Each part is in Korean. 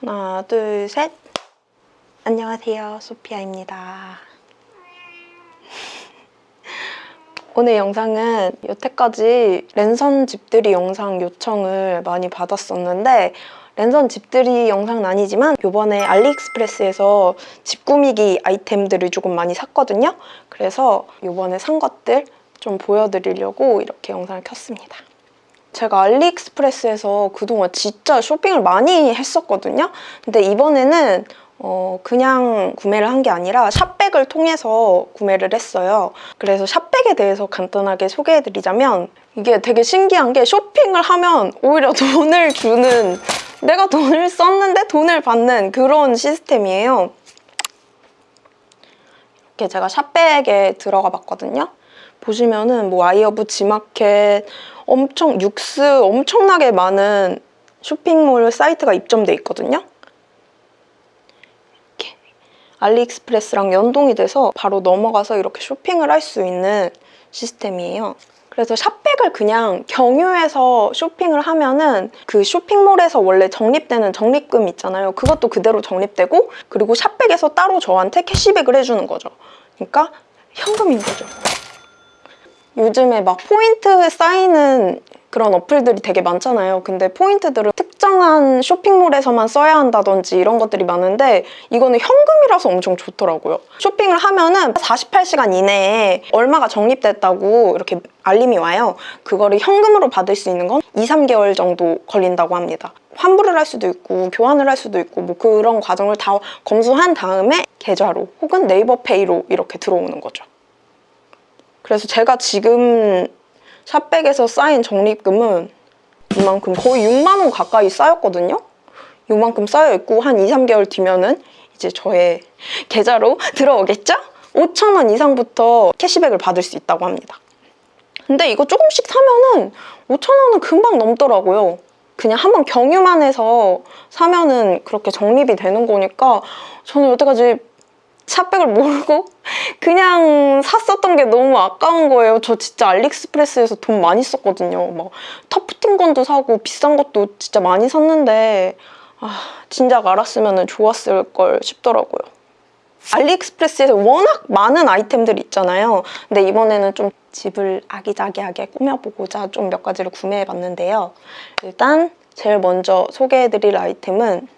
하나, 둘, 셋. 안녕하세요. 소피아입니다. 오늘 영상은 여태까지 랜선 집들이 영상 요청을 많이 받았었는데 랜선 집들이 영상은 아니지만 이번에 알리익스프레스에서 집 꾸미기 아이템들을 조금 많이 샀거든요. 그래서 이번에 산 것들 좀 보여드리려고 이렇게 영상을 켰습니다. 제가 알리익스프레스에서 그동안 진짜 쇼핑을 많이 했었거든요. 근데 이번에는 어, 그냥 구매를 한 게 아니라 샵백을 통해서 구매를 했어요. 그래서 샵백에 대해서 간단하게 소개해드리자면 이게 되게 신기한 게 쇼핑을 하면 오히려 돈을 주는 내가 돈을 썼는데 돈을 받는 그런 시스템이에요. 이렇게 제가 샵백에 들어가 봤거든요. 보시면은 뭐 iHerb Gmarket 엄청 YOOX 엄청나게 많은 쇼핑몰 사이트가 입점돼 있거든요. 이렇게 AliExpress랑 연동이 돼서 바로 넘어가서 이렇게 쇼핑을 할 수 있는 시스템이에요. 그래서 ShopBack을 그냥 경유해서 쇼핑을 하면은 그 쇼핑몰에서 원래 적립되는 적립금 있잖아요. 그것도 그대로 적립되고 그리고 ShopBack에서 따로 저한테 캐시백을 해주는 거죠. 그러니까 현금인 거죠. 요즘에 막 포인트 쌓이는 그런 어플들이 되게 많잖아요. 근데 포인트들을 특정한 쇼핑몰에서만 써야 한다든지 이런 것들이 많은데 이거는 현금이라서 엄청 좋더라고요. 쇼핑을 하면은 48시간 이내에 얼마가 적립됐다고 이렇게 알림이 와요. 그거를 현금으로 받을 수 있는 건 2, 3개월 정도 걸린다고 합니다. 환불을 할 수도 있고 교환을 할 수도 있고 뭐 그런 과정을 다 검수한 다음에 계좌로 혹은 네이버 페이로 이렇게 들어오는 거죠. 그래서 제가 지금 샵백에서 쌓인 적립금은 이만큼 거의 6만 원 가까이 쌓였거든요. 이만큼 쌓여있고 한 2, 3개월 뒤면은 이제 저의 계좌로 들어오겠죠? 5천 원 이상부터 캐시백을 받을 수 있다고 합니다. 근데 이거 조금씩 사면은 5천 원은 금방 넘더라고요. 그냥 한번 경유만 해서 사면은 그렇게 적립이 되는 거니까 저는 여태까지 샵백을 모르고 그냥 샀었던 게 너무 아까운 거예요. 저 진짜 알리익스프레스에서 돈 많이 썼거든요. 막 터프팅 건도 사고 비싼 것도 진짜 많이 샀는데 아 진작 알았으면 좋았을 걸 싶더라고요. 알리익스프레스에서 워낙 많은 아이템들이 있잖아요. 근데 이번에는 좀 집을 아기자기하게 꾸며보고자 좀 몇 가지를 구매해봤는데요. 일단 제일 먼저 소개해드릴 아이템은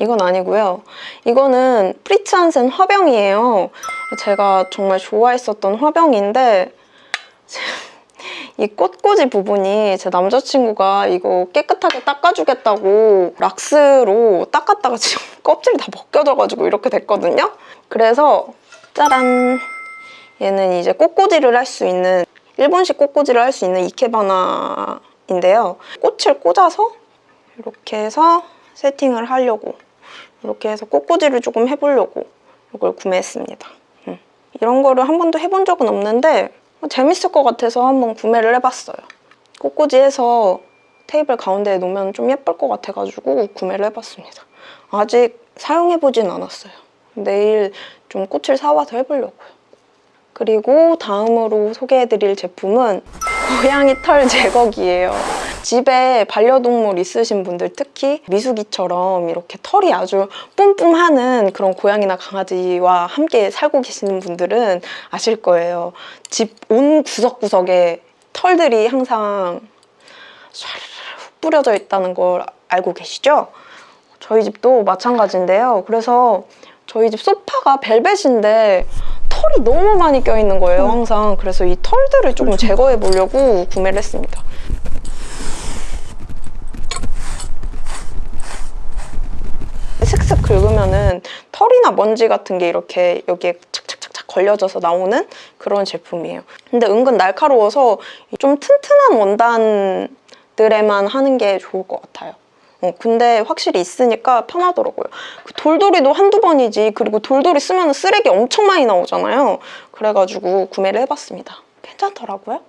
이건 아니고요. 이거는 Fritz Hansen 화병이에요. 제가 정말 좋아했었던 화병인데 이 꽃꽂이 부분이 제 남자친구가 이거 깨끗하게 닦아주겠다고 락스로 닦았다가 지금 껍질이 다 벗겨져가지고 이렇게 됐거든요. 그래서 짜란! 얘는 이제 꽃꽂이를 할 수 있는 일본식 꽃꽂이를 할 수 있는 이케바나인데요. 꽃을 꽂아서 이렇게 해서 세팅을 하려고 이렇게 해서 꽃꽂이를 조금 해보려고 이걸 구매했습니다. 음. 이런 거를 한 번도 해본 적은 없는데 재밌을 것 같아서 한번 구매를 해봤어요. 꽃꽂이 해서 테이블 가운데에 놓으면 좀 예쁠 것 같아가지고 구매를 해봤습니다. 아직 사용해보진 않았어요. 내일 좀 꽃을 사와서 해보려고요. 그리고 다음으로 소개해드릴 제품은 고양이 털 제거기예요. 집에 반려동물 있으신 분들 특히 미숙이처럼 이렇게 털이 아주 뿜뿜하는 그런 고양이나 강아지와 함께 살고 계시는 분들은 아실 거예요. 집 온 구석구석에 털들이 항상 훅 뿌려져 있다는 걸 알고 계시죠? 저희 집도 마찬가지인데요. 그래서 저희 집 소파가 벨벳인데 털이 너무 많이 껴있는 거예요, 항상. 그래서 이 털들을 조금 제거해 보려고 구매를 했습니다. 슥슥 긁으면은 털이나 먼지 같은 게 이렇게 여기에 착착착착 걸려져서 나오는 그런 제품이에요. 근데 은근 날카로워서 좀 튼튼한 원단들에만 하는 게 좋을 것 같아요. 어, 근데 확실히 있으니까 편하더라고요. 그 돌돌이도 한두 번이지 그리고 돌돌이 쓰면 쓰레기 엄청 많이 나오잖아요. 그래가지고 구매를 해봤습니다. 괜찮더라고요.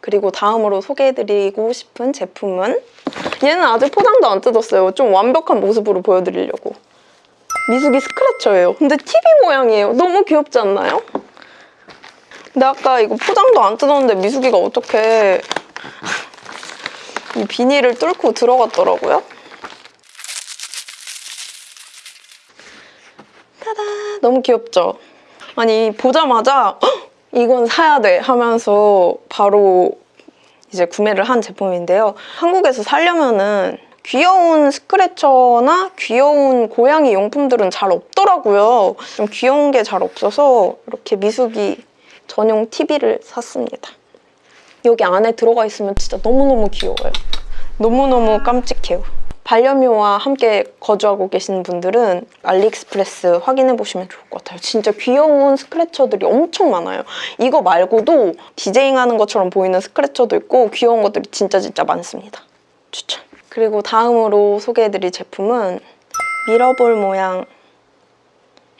그리고 다음으로 소개해드리고 싶은 제품은 얘는 아직 포장도 안 뜯었어요. 좀 완벽한 모습으로 보여드리려고. 미숙이 스크래쳐예요. 근데 TV 모양이에요. 너무 귀엽지 않나요? 근데 아까 이거 포장도 안 뜯었는데 미숙이가 어떻게 이 비닐을 뚫고 들어갔더라고요. 따다 너무 귀엽죠? 아니 보자마자 이건 사야 돼 하면서 바로 이제 구매를 한 제품인데요. 한국에서 살려면은 귀여운 스크래쳐나 귀여운 고양이 용품들은 잘 없더라고요. 좀 귀여운 게 잘 없어서 이렇게 미숙이 전용 TV를 샀습니다. 여기 안에 들어가 있으면 진짜 너무너무 귀여워요. 너무너무 깜찍해요. 반려묘와 함께 거주하고 계신 분들은 AliExpress 확인해 보시면 좋을 것 같아요. 진짜 귀여운 scratcher들이 엄청 많아요. 이거 말고도 디제잉 하는 것처럼 보이는 스크래쳐도 있고 귀여운 것들이 진짜 진짜 많습니다. 추천. 그리고 다음으로 소개해드릴 제품은 미러볼 모양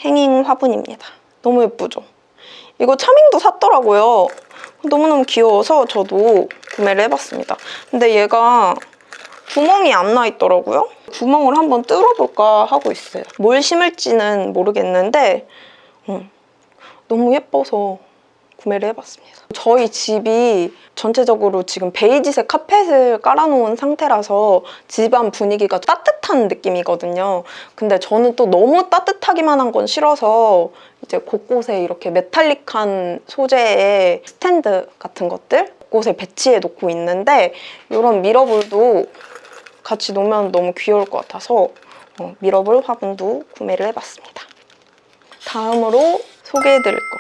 행잉 화분입니다. 너무 예쁘죠? 이거 차밍도 샀더라고요. 너무너무 귀여워서 저도 구매를 해봤습니다. 근데 얘가 구멍이 안 나 있더라고요. 구멍을 한번 뚫어볼까 하고 있어요. 뭘 심을지는 모르겠는데 음, 너무 예뻐서 구매를 해봤습니다. 저희 집이 전체적으로 지금 베이지색 카펫을 깔아놓은 상태라서 집안 분위기가 따뜻한 느낌이거든요. 근데 저는 또 너무 따뜻하기만 한 건 싫어서 이제 곳곳에 이렇게 metallic한 소재의 스탠드 같은 것들 곳곳에 배치해 놓고 있는데 이런 미러볼도 같이 놓으면 너무 귀여울 것 같아서 어, 미러볼 화분도 구매를 해봤습니다. 다음으로 소개해드릴 거.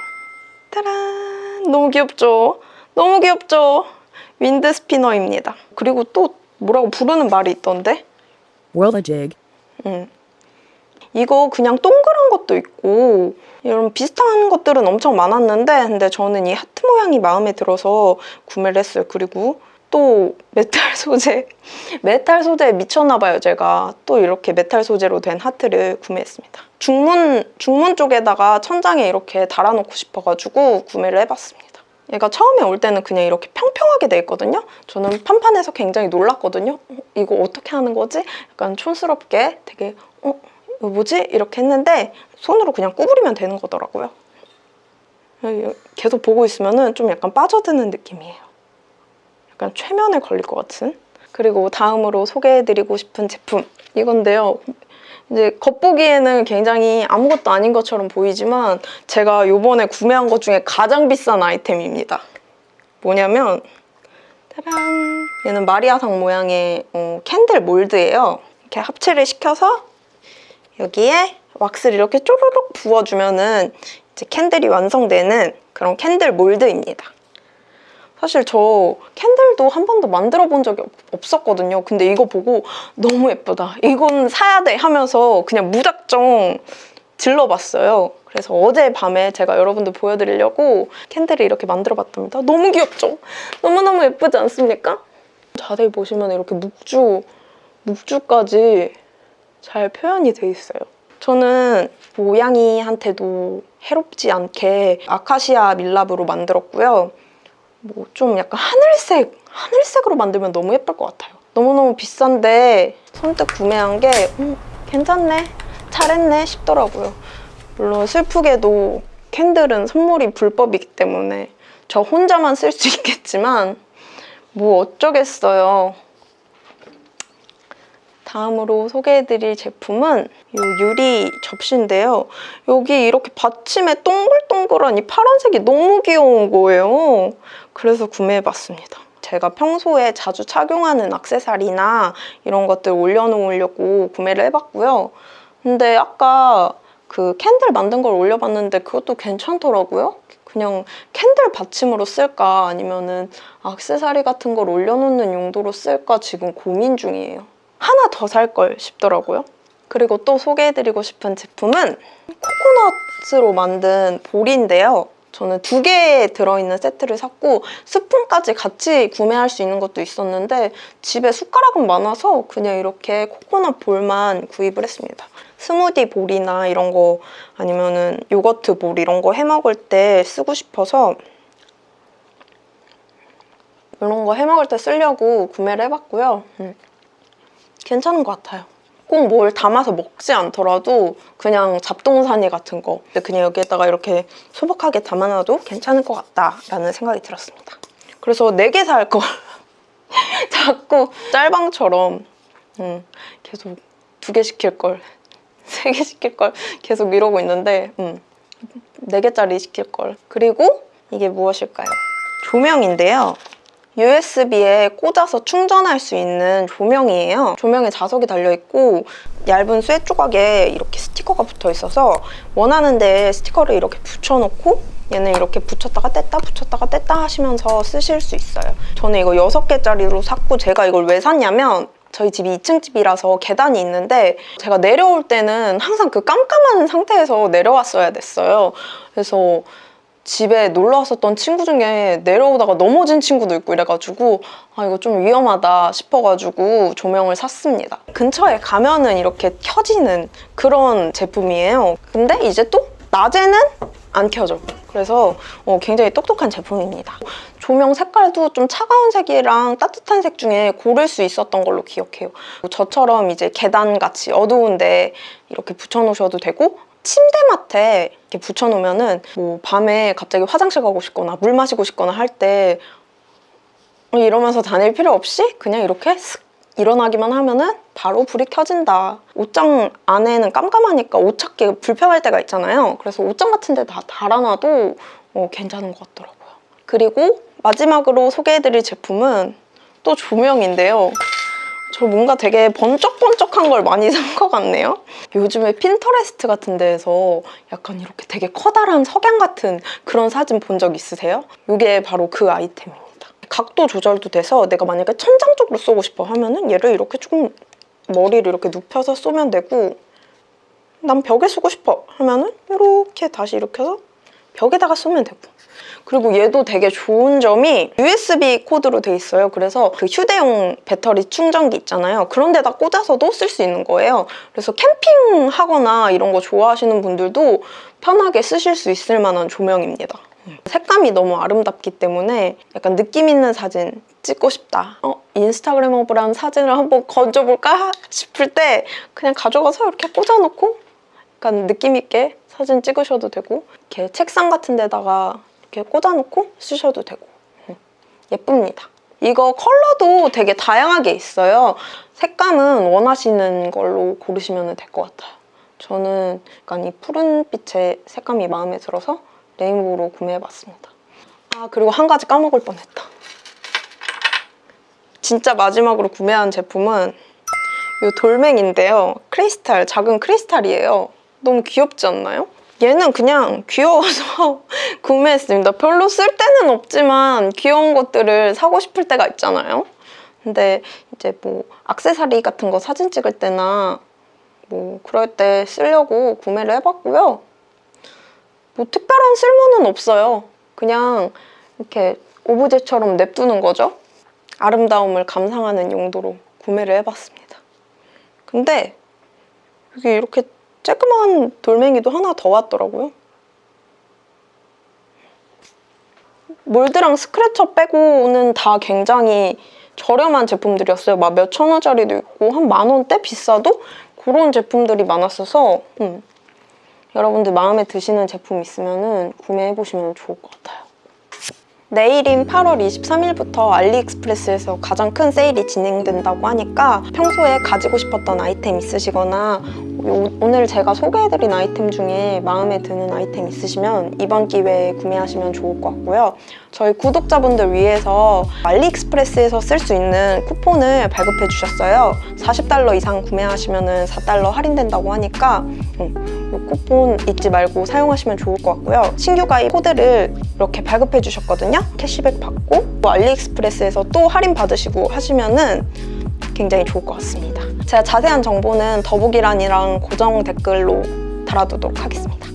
짜란! 너무 귀엽죠? 너무 귀엽죠? wind spinner입니다. 그리고 또 뭐라고 부르는 말이 있던데? Whirligig. 음. 이거 그냥 동그란 것도 있고 이런 비슷한 것들은 엄청 많았는데 근데 저는 이 하트 모양이 마음에 들어서 구매를 했어요. 그리고 또 메탈 소재, 메탈 소재에 미쳤나 봐요, 제가. 또 이렇게 메탈 소재로 된 하트를 구매했습니다. 중문, 중문 쪽에다가 천장에 이렇게 달아놓고 싶어가지고 구매를 해봤습니다. 얘가 처음에 올 때는 그냥 이렇게 평평하게 돼 있거든요. 저는 판판해서 굉장히 놀랐거든요. 어, 이거 어떻게 하는 거지? 약간 촌스럽게 되게 어? 이거 뭐지? 이렇게 했는데 손으로 그냥 구부리면 되는 거더라고요. 계속 보고 있으면 좀 약간 빠져드는 느낌이에요. 약간 최면에 걸릴 것 같은? 그리고 다음으로 소개해드리고 싶은 제품 이건데요. 이제 겉보기에는 굉장히 아무것도 아닌 것처럼 보이지만 제가 요번에 구매한 것 중에 가장 비싼 아이템입니다. 뭐냐면 짜란! 얘는 마리아상 모양의 어, candle mold예요. 이렇게 합체를 시켜서 여기에 왁스를 이렇게 쪼르륵 부어주면은 이제 candle이 완성되는 그런 candle mold입니다 사실 저 candle도 한 번도 만들어 본 적이 없, 었거든요 근데 이거 보고 너무 예쁘다. 이건 사야 돼 하면서 그냥 무작정 질러봤어요. 그래서 어젯밤에 제가 여러분들 보여드리려고 candle을 이렇게 만들어봤답니다. 너무 귀엽죠? 너무너무 예쁘지 않습니까? 자세히 보시면 이렇게 묵주, 묵주까지 잘 표현이 돼 있어요. 저는 모양이한테도 해롭지 않게 아카시아 밀랍으로 만들었고요. 뭐 좀 약간 하늘색, 하늘색으로 만들면 너무 예쁠 것 같아요. 너무너무 비싼데 선뜻 구매한 게 음, 괜찮네, 잘했네 싶더라고요. 물론 슬프게도 candle은 선물이 불법이기 때문에 저 혼자만 쓸 수 있겠지만 뭐 어쩌겠어요. 다음으로 소개해드릴 제품은 이 유리 접시인데요. 여기 이렇게 받침에 동글동글한 이 파란색이 너무 귀여운 거예요. 그래서 구매해봤습니다. 제가 평소에 자주 착용하는 액세서리나 이런 것들 올려놓으려고 구매를 해봤고요. 근데 아까 그 candle 만든 걸 올려봤는데 그것도 괜찮더라고요. 그냥 candle 받침으로 쓸까 아니면은 액세서리 같은 걸 올려놓는 용도로 쓸까 지금 고민 중이에요. 하나 더 살 걸 싶더라고요. 그리고 또 소개해드리고 싶은 제품은 코코넛으로 만든 bowl인데요. 저는 두 개 들어있는 세트를 샀고 스푼까지 같이 구매할 수 있는 것도 있었는데 집에 숟가락은 많아서 그냥 이렇게 코코넛 볼만 구입을 했습니다. 스무디 볼이나 이런 거 아니면 은 요거트 볼 이런 거 해먹을 때 쓰고 싶어서 이런 거 해먹을 때 쓰려고 구매를 해봤고요. 음. 괜찮은 것 같아요. 꼭 뭘 담아서 먹지 않더라도 그냥 잡동사니 같은 거 그냥 여기에다가 이렇게 소박하게 담아놔도 괜찮을 것 같다라는 생각이 들었습니다. 그래서 4개 살 걸 자꾸 짤방처럼 음, 계속 두 개 시킬 걸 세 개 시킬 걸 계속 이러고 있는데 음, 4개짜리 시킬 걸. 그리고 이게 무엇일까요? 조명인데요. USB에 꽂아서 충전할 수 있는 조명이에요. 조명에 자석이 달려있고 얇은 쇠 조각에 이렇게 스티커가 붙어 있어서 원하는 데 스티커를 이렇게 붙여놓고 얘는 이렇게 붙였다가 뗐다 붙였다가 뗐다 하시면서 쓰실 수 있어요. 저는 이거 6개짜리로 샀고 제가 이걸 왜 샀냐면 저희 집이 2층 집이라서 계단이 있는데 제가 내려올 때는 항상 그 깜깜한 상태에서 내려왔어야 됐어요. 그래서 집에 놀러 왔었던 친구 중에 내려오다가 넘어진 친구도 있고 이래가지고 아 이거 좀 위험하다 싶어가지고 조명을 샀습니다. 근처에 가면은 이렇게 켜지는 그런 제품이에요. 근데 이제 또 낮에는 안 켜져. 그래서 어, 굉장히 똑똑한 제품입니다. 조명 색깔도 좀 차가운 색이랑 따뜻한 색 중에 고를 수 있었던 걸로 기억해요. 저처럼 이제 계단같이 어두운데 이렇게 붙여놓으셔도 되고 침대맡에 이렇게 붙여놓으면은 뭐 밤에 갑자기 화장실 가고 싶거나 물 마시고 싶거나 할 때 이러면서 다닐 필요 없이 그냥 이렇게 슥 일어나기만 하면은 바로 불이 켜진다. 옷장 안에는 깜깜하니까 옷 찾기 불편할 때가 있잖아요. 그래서 옷장 같은 데 다 달아놔도 어, 괜찮은 것 같더라고요. 그리고 마지막으로 소개해드릴 제품은 또 조명인데요. 저 뭔가 되게 번쩍번쩍한 걸 많이 산 것 같네요. 요즘에 핀터레스트 같은 데에서 약간 이렇게 되게 커다란 석양 같은 그런 사진 본 적 있으세요? 이게 바로 그 아이템입니다. 각도 조절도 돼서 내가 만약에 천장 쪽으로 쏘고 싶어 하면은 얘를 이렇게 조금 머리를 이렇게 눕혀서 쏘면 되고 난 벽에 쏘고 싶어 하면은 이렇게 다시 이렇게 해서 벽에다가 쏘면 되고 그리고 얘도 되게 좋은 점이 USB 코드로 돼 있어요. 그래서 그 휴대용 배터리 충전기 있잖아요. 그런 데다 꽂아서도 쓸 수 있는 거예요. 그래서 캠핑하거나 이런 거 좋아하시는 분들도 편하게 쓰실 수 있을 만한 조명입니다. 색감이 너무 아름답기 때문에 약간 느낌 있는 사진 찍고 싶다. 어, 인스타그래머블한 사진을 한번 건져볼까 싶을 때 그냥 가져가서 이렇게 꽂아놓고 약간 느낌 있게 사진 찍으셔도 되고 이렇게 책상 같은 데다가 이렇게 꽂아놓고 쓰셔도 되고 음, 예쁩니다. 이거 컬러도 되게 다양하게 있어요. 색감은 원하시는 걸로 고르시면 될 것 같아요. 저는 약간 이 푸른빛의 색감이 마음에 들어서 레인보우로 구매해봤습니다. 아 그리고 한 가지 까먹을 뻔했다. 진짜 마지막으로 구매한 제품은 이 돌멩인데요. 크리스탈, 작은 크리스탈이에요. 너무 귀엽지 않나요? 얘는 그냥 귀여워서 구매했습니다. 별로 쓸 데는 없지만 귀여운 것들을 사고 싶을 때가 있잖아요. 근데 이제 뭐 악세사리 같은 거 사진 찍을 때나 뭐 그럴 때 쓰려고 구매를 해봤고요. 뭐 특별한 쓸모는 없어요. 그냥 이렇게 오브제처럼 냅두는 거죠. 아름다움을 감상하는 용도로 구매를 해봤습니다. 근데 여기 이렇게 쬐끄만 돌멩이도 하나 더 왔더라고요. 몰드랑 스크래처 빼고는 다 굉장히 저렴한 제품들이었어요. 막 몇천 원짜리도 있고 한 만 원대 비싸도 그런 제품들이 많았어서 음. 여러분들 마음에 드시는 제품 있으면 구매해보시면 좋을 것 같아요. 내일인 8월 23일부터 알리익스프레스에서 가장 큰 세일이 진행된다고 하니까 평소에 가지고 싶었던 아이템 있으시거나 오늘 제가 소개해드린 아이템 중에 마음에 드는 아이템 있으시면 이번 기회에 구매하시면 좋을 것 같고요. 저희 구독자분들 위해서 알리익스프레스에서 쓸 수 있는 쿠폰을 발급해 주셨어요. 40달러 이상 구매하시면 4달러 할인된다고 하니까 음, 이 쿠폰 잊지 말고 사용하시면 좋을 것 같고요. 신규 가입 코드를 이렇게 발급해 주셨거든요. 캐시백 받고 또 알리익스프레스에서 또 할인 받으시고 하시면 은 굉장히 좋을 것 같습니다. 제가 자세한 정보는 더보기란이랑 고정 댓글로 달아두도록 하겠습니다.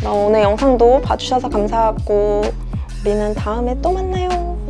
그럼 오늘 영상도 봐주셔서 감사하고 우리는 다음에 또 만나요.